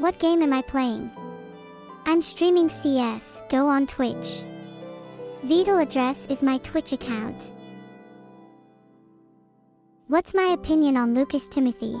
What game am I playing? I'm streaming CS:GO on Twitch. Vital address is my Twitch account. What's my opinion on Lucas Timothy?